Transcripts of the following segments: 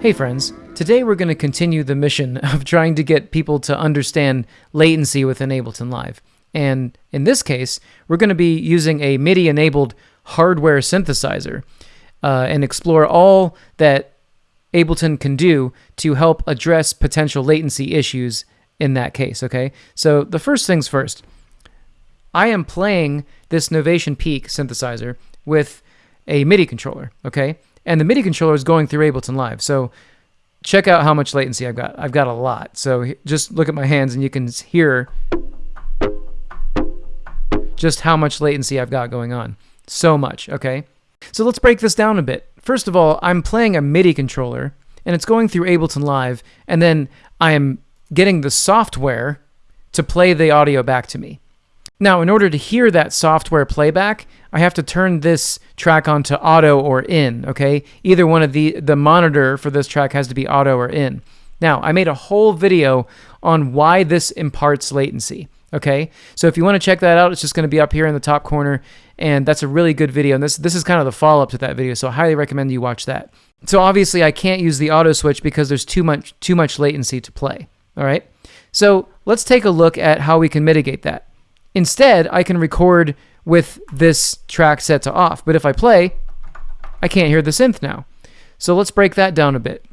Hey friends, today we're going to continue the mission of trying to get people to understand latency within Ableton Live. And in this case, we're going to be using a MIDI enabled hardware synthesizer uh, and explore all that Ableton can do to help address potential latency issues in that case, okay? So the first things first, I am playing this Novation Peak synthesizer with a MIDI controller, okay? And the MIDI controller is going through Ableton Live. So check out how much latency I've got. I've got a lot. So just look at my hands and you can hear just how much latency I've got going on. So much, okay? So let's break this down a bit. First of all, I'm playing a MIDI controller and it's going through Ableton Live and then I am getting the software to play the audio back to me. Now, in order to hear that software playback, I have to turn this track on to auto or in, okay? Either one of the, the monitor for this track has to be auto or in. Now, I made a whole video on why this imparts latency, okay? So if you want to check that out, it's just going to be up here in the top corner, and that's a really good video. And this, this is kind of the follow-up to that video, so I highly recommend you watch that. So obviously, I can't use the auto switch because there's too much, too much latency to play, all right? So let's take a look at how we can mitigate that. Instead, I can record with this track set to off. But if I play, I can't hear the synth now. So let's break that down a bit.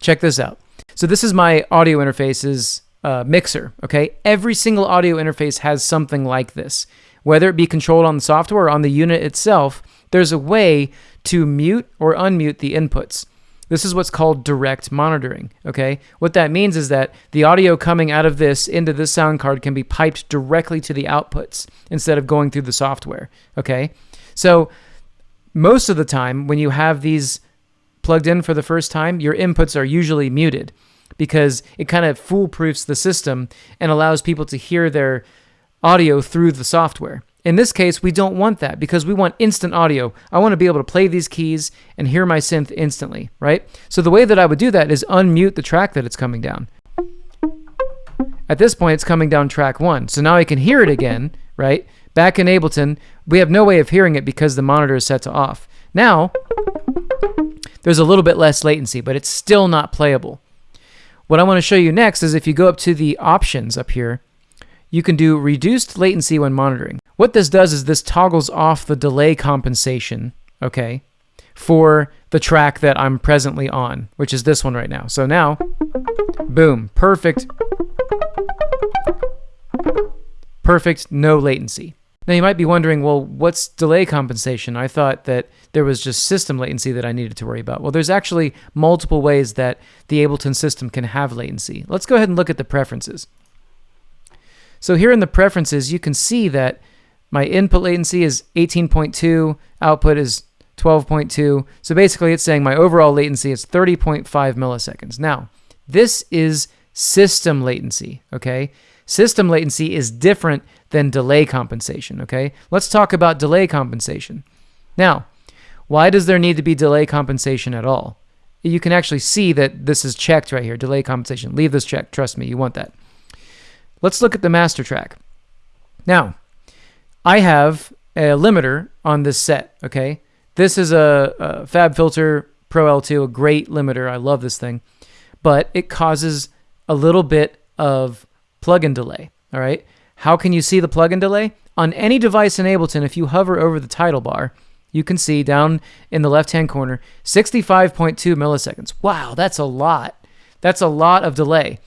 Check this out. So this is my audio interface's uh, mixer, okay? Every single audio interface has something like this. Whether it be controlled on the software or on the unit itself, there's a way to mute or unmute the inputs. This is what's called direct monitoring, okay? What that means is that the audio coming out of this into this sound card can be piped directly to the outputs instead of going through the software, okay? So most of the time when you have these plugged in for the first time, your inputs are usually muted because it kind of foolproofs the system and allows people to hear their audio through the software. In this case, we don't want that because we want instant audio. I want to be able to play these keys and hear my synth instantly, right? So the way that I would do that is unmute the track that it's coming down. At this point, it's coming down track one. So now I can hear it again, right? Back in Ableton, we have no way of hearing it because the monitor is set to off. Now, there's a little bit less latency, but it's still not playable. What I want to show you next is if you go up to the options up here, you can do reduced latency when monitoring. What this does is this toggles off the delay compensation, okay, for the track that I'm presently on, which is this one right now. So now, boom, perfect, perfect, no latency. Now you might be wondering, well, what's delay compensation? I thought that there was just system latency that I needed to worry about. Well, there's actually multiple ways that the Ableton system can have latency. Let's go ahead and look at the preferences. So here in the preferences, you can see that my input latency is 18.2, output is 12.2. So basically it's saying my overall latency is 30.5 milliseconds. Now, this is system latency, okay? System latency is different than delay compensation, okay? Let's talk about delay compensation. Now, why does there need to be delay compensation at all? You can actually see that this is checked right here, delay compensation. Leave this checked, trust me, you want that. Let's look at the master track. Now, I have a limiter on this set, okay? This is a, a FabFilter Pro L2, a great limiter. I love this thing. But it causes a little bit of plugin delay, all right? How can you see the plugin delay? On any device in Ableton, if you hover over the title bar, you can see down in the left-hand corner, 65.2 milliseconds. Wow, that's a lot. That's a lot of delay.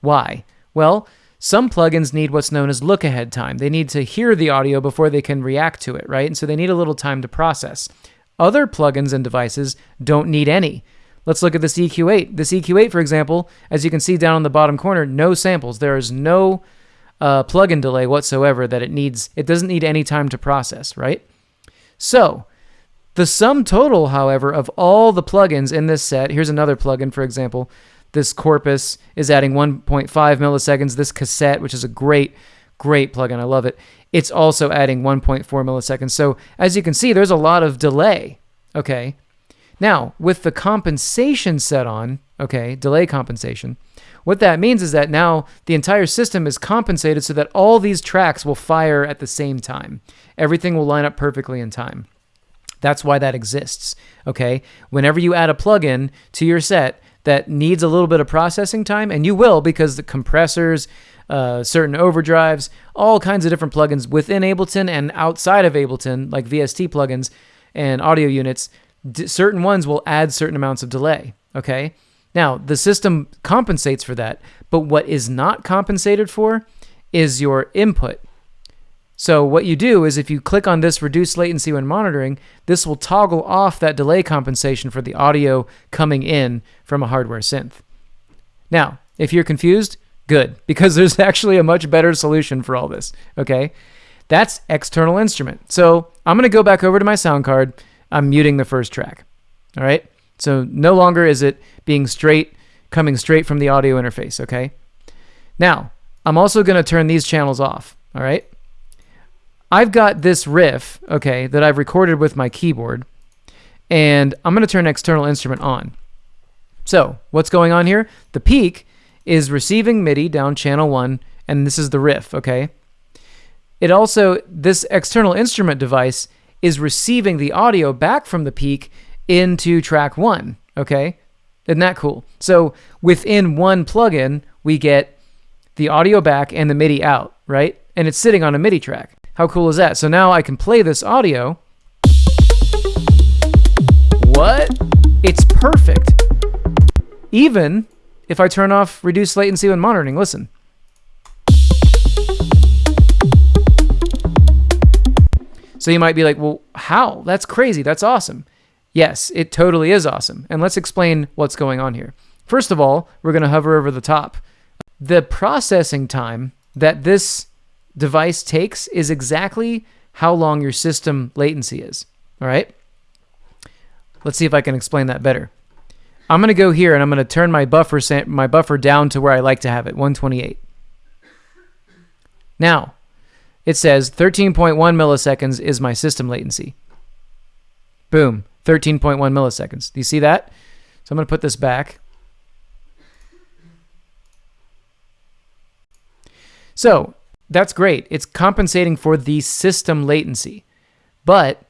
Why? Well, some plugins need what's known as look ahead time. They need to hear the audio before they can react to it, right? And so they need a little time to process. Other plugins and devices don't need any. Let's look at this EQ8. This EQ8, for example, as you can see down in the bottom corner, no samples. There is no uh, plugin delay whatsoever that it needs. It doesn't need any time to process, right? So the sum total, however, of all the plugins in this set, here's another plugin, for example, this corpus is adding 1.5 milliseconds. This cassette, which is a great, great plugin, I love it, it's also adding 1.4 milliseconds. So as you can see, there's a lot of delay, okay? Now, with the compensation set on, okay, delay compensation, what that means is that now the entire system is compensated so that all these tracks will fire at the same time. Everything will line up perfectly in time. That's why that exists, okay? Whenever you add a plugin to your set, that needs a little bit of processing time, and you will because the compressors, uh, certain overdrives, all kinds of different plugins within Ableton and outside of Ableton, like VST plugins and audio units, d- certain ones will add certain amounts of delay. Okay. Now, the system compensates for that, but what is not compensated for is your input. So, what you do is if you click on this reduce latency when monitoring, this will toggle off that delay compensation for the audio coming in from a hardware synth. Now, if you're confused, good, because there's actually a much better solution for all this. Okay. That's external instrument. So, I'm going to go back over to my sound card. I'm muting the first track. All right. So, no longer is it being straight, coming straight from the audio interface. Okay. Now, I'm also going to turn these channels off. All right. I've got this riff, okay, that I've recorded with my keyboard, and I'm going to turn external instrument on. So, what's going on here? The peak is receiving MIDI down channel 1, and this is the riff, okay? It also, this external instrument device is receiving the audio back from the peak into track 1, okay? Isn't that cool? So, within one plugin, we get the audio back and the MIDI out, right? And it's sitting on a MIDI track. How cool is that? So now I can play this audio. What? It's perfect. Even if I turn off reduce latency when monitoring. Listen. So you might be like, well, how? That's crazy. That's awesome. Yes, it totally is awesome. And let's explain what's going on here. First of all, we're going to hover over the top. The processing time that this device takes is exactly how long your system latency is. All right? Let's see if I can explain that better. I'm going to go here and I'm going to turn my buffer my buffer down to where I like to have it, 128. Now, it says 13.1 milliseconds is my system latency. Boom, 13.1 milliseconds. Do you see that? So I'm going to put this back. So that's great. It's compensating for the system latency. But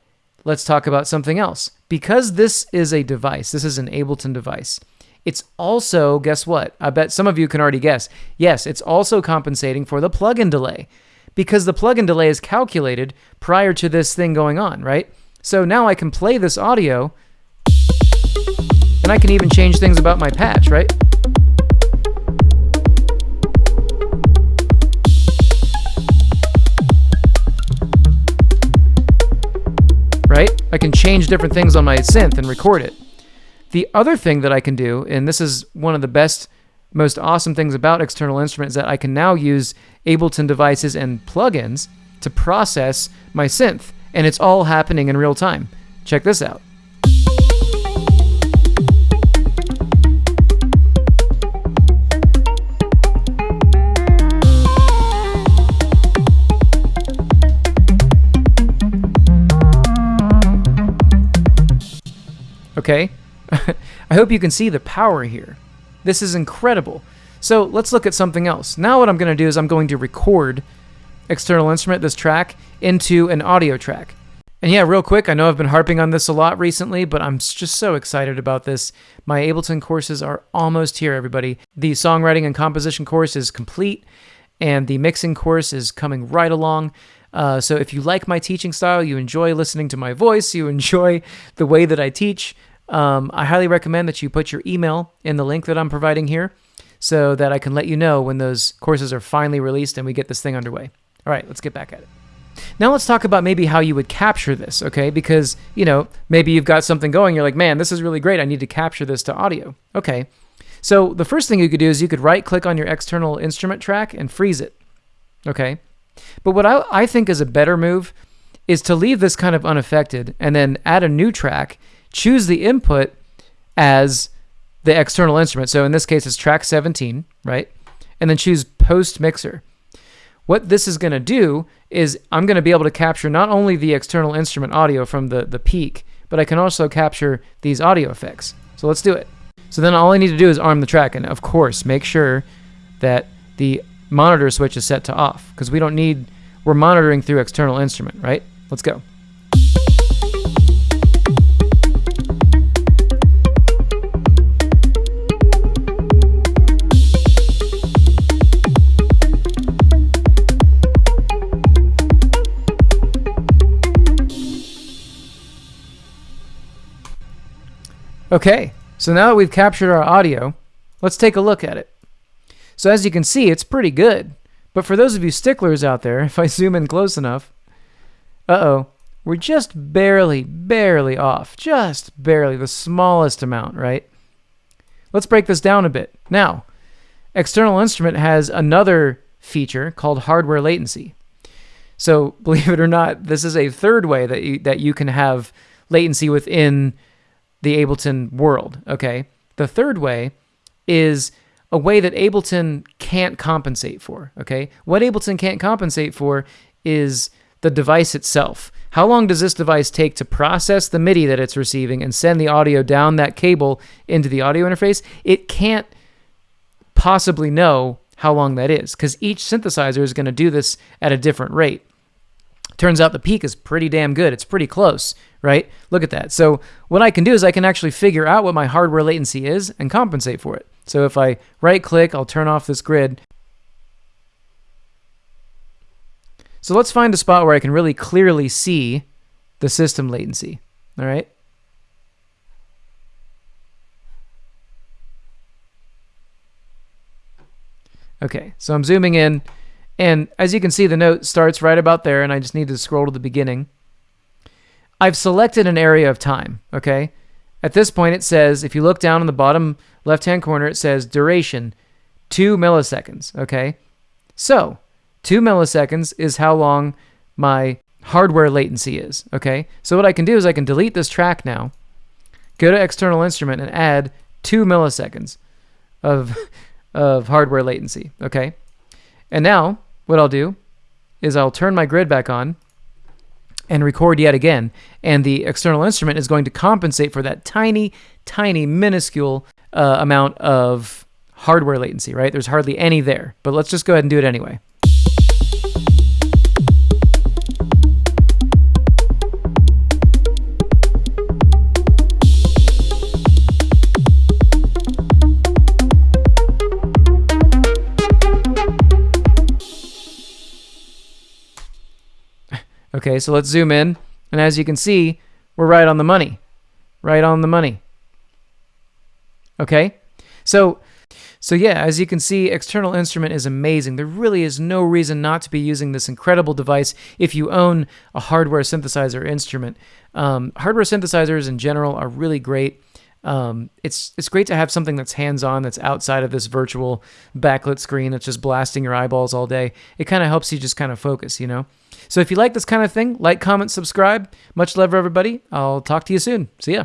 let's talk about something else. Because this is a device, this is an Ableton device, it's also, guess what? I bet some of you can already guess. Yes, it's also compensating for the plugin delay because the plugin delay is calculated prior to this thing going on, right? So now I can play this audio and I can even change things about my patch, right? I can change different things on my synth and record it. The other thing that I can do, and this is one of the best, most awesome things about external instruments, is that I can now use Ableton devices and plugins to process my synth, and it's all happening in real time. Check this out. Okay? I hope you can see the power here. This is incredible. So let's look at something else. Now what I'm going to do is I'm going to record external instrument, this track, into an audio track. And yeah, real quick, I know I've been harping on this a lot recently, but I'm just so excited about this. My Ableton courses are almost here, everybody. The songwriting and composition course is complete, and the mixing course is coming right along. Uh, so if you like my teaching style, you enjoy listening to my voice, you enjoy the way that I teach, um, I highly recommend that you put your email in the link that I'm providing here so that I can let you know when those courses are finally released and we get this thing underway. All right, let's get back at it. Now let's talk about maybe how you would capture this, okay? Because, you know, maybe you've got something going, you're like, man, this is really great. I need to capture this to audio. Okay. So the first thing you could do is you could right click on your external instrument track and freeze it. Okay. But what I, I think is a better move is to leave this kind of unaffected and then add a new track, choose the input as the external instrument. So in this case, it's track 17, right? And then choose post mixer. What this is going to do is I'm going to be able to capture not only the external instrument audio from the, the peak, but I can also capture these audio effects. So let's do it. So then all I need to do is arm the track. And of course, make sure that the monitor switch is set to off because we don't need, we're monitoring through external instrument, right? Let's go. Okay, so now that we've captured our audio, let's take a look at it. So as you can see, it's pretty good. But for those of you sticklers out there, if I zoom in close enough, uh-oh, we're just barely, barely off. Just barely, the smallest amount, right? Let's break this down a bit. Now, External Instrument has another feature called hardware latency. So believe it or not, this is a third way that you, that you can have latency within the Ableton world. Okay, the third way is a way that Ableton can't compensate for. Okay, what Ableton can't compensate for is the device itself. How long does this device take to process the MIDI that it's receiving and send the audio down that cable into the audio interface? It can't possibly know how long that is because each synthesizer is going to do this at a different rate. Turns out the peak is pretty damn good. It's pretty close, right? Look at that. So what I can do is I can actually figure out what my hardware latency is and compensate for it. So if I right click, I'll turn off this grid. So let's find a spot where I can really clearly see the system latency. All right. Okay, so I'm zooming in, and as you can see, the note starts right about there, and I just need to scroll to the beginning. I've selected an area of time, okay? At this point, it says, if you look down in the bottom left-hand corner, it says duration, 2 milliseconds, okay? So, 2 milliseconds is how long my hardware latency is, okay? So what I can do is I can delete this track now, go to external instrument, and add 2 milliseconds of of hardware latency, okay? And now what I'll do is I'll turn my grid back on and record yet again. And the external instrument is going to compensate for that tiny, tiny, minuscule uh, amount of hardware latency, right? There's hardly any there, but let's just go ahead and do it anyway. Okay, so let's zoom in. And as you can see, we're right on the money. Right on the money. Okay? So, so yeah, as you can see, external instrument is amazing. There really is no reason not to be using this incredible device if you own a hardware synthesizer instrument. Um, hardware synthesizers in general are really great. Um, it's it's great to have something that's hands-on, that's outside of this virtual backlit screen that's just blasting your eyeballs all day. It kind of helps you just kind of focus, you know. So if you like this kind of thing, like, comment, subscribe. Much love, everybody. I'll talk to you soon. See ya.